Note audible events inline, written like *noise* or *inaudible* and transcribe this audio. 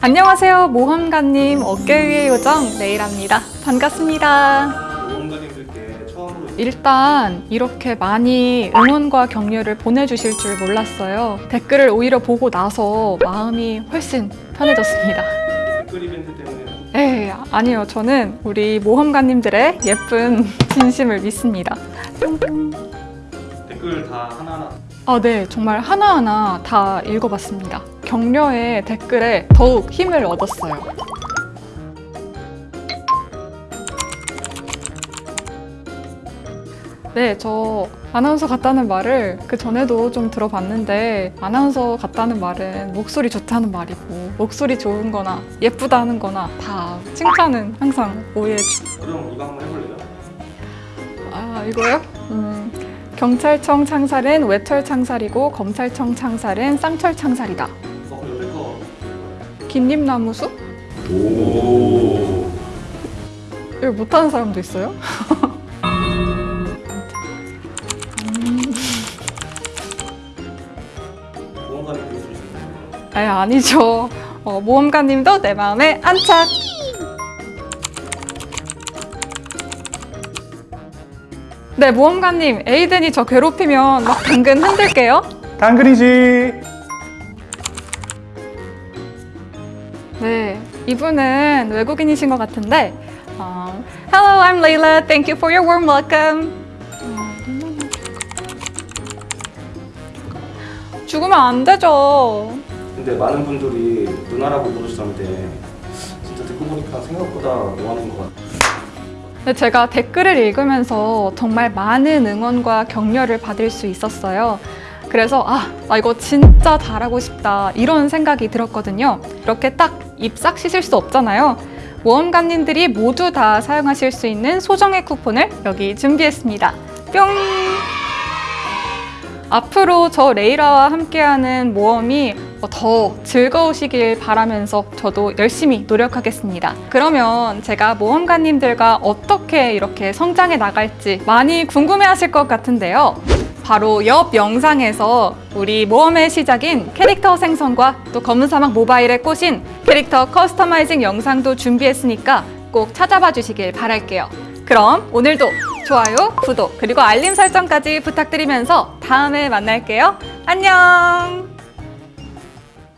안녕하세요 모험가님 어깨 위의 요정 레이랍니다. 반갑습니다. 모험가님들께 처음으로 일단 이렇게 많이 응원과 격려를 보내주실 줄 몰랐어요. 댓글을 오히려 보고 나서 마음이 훨씬 편해졌습니다. 댓글 이벤트 때문에? 에이 아니요. 저는 우리 모험가님들의 예쁜 *laughs* 진심을 믿습니다. 댓글 다 하나하나 아, 네. 정말 하나하나 다 읽어봤습니다. 격려의 댓글에 더욱 힘을 얻었어요. 네, 저 아나운서 같다는 말을 그 전에도 좀 들어봤는데 아나운서 같다는 말은 목소리 좋다는 말이고 목소리 좋은 거나 예쁘다는 거나 다 칭찬은 항상 오해해주고 그럼 이거 한번 해볼래요? 아 이거요? 음, 경찰청 창살은 외철 창살이고 검찰청 창살은 쌍철 창살이다. 긴잎나무숲? 오. 이거 못하는 사람도 있어요? 아 아니죠. 어, 모험가님도 내 마음에 안착. 네 모험가님 에이든이 저 괴롭히면 막 당근 흔들게요. 당근이지. 네, 이분은 외국인이신 것 같은데 어, Hello, I'm Layla. Thank you for your warm welcome. 어, 죽으면 안 되죠. 근데 많은 분들이 누나라고 부르시던데 진짜 듣고 보니까 생각보다 노하는 것 같아요. 근데 제가 댓글을 읽으면서 정말 많은 응원과 격려를 받을 수 있었어요. 그래서 아, 나 이거 진짜 잘하고 싶다 이런 생각이 들었거든요. 이렇게 딱 입 싹 씻을 수 없잖아요. 모험가님들이 모두 다 사용하실 수 있는 소정의 쿠폰을 여기 준비했습니다. 뿅! 앞으로 저 레이라와 함께하는 모험이 더 즐거우시길 바라면서 저도 열심히 노력하겠습니다. 그러면 제가 모험가님들과 어떻게 이렇게 성장해 나갈지 많이 궁금해 하실 것 같은데요. 바로 옆 영상에서 우리 모험의 시작인 캐릭터 생성과 또 검은 사막 모바일에 꽂힌 캐릭터 커스터마이징 영상도 준비했으니까 꼭 찾아봐 주시길 바랄게요. 그럼 오늘도 좋아요, 구독, 그리고 알림 설정까지 부탁드리면서 다음에 만날게요. 안녕!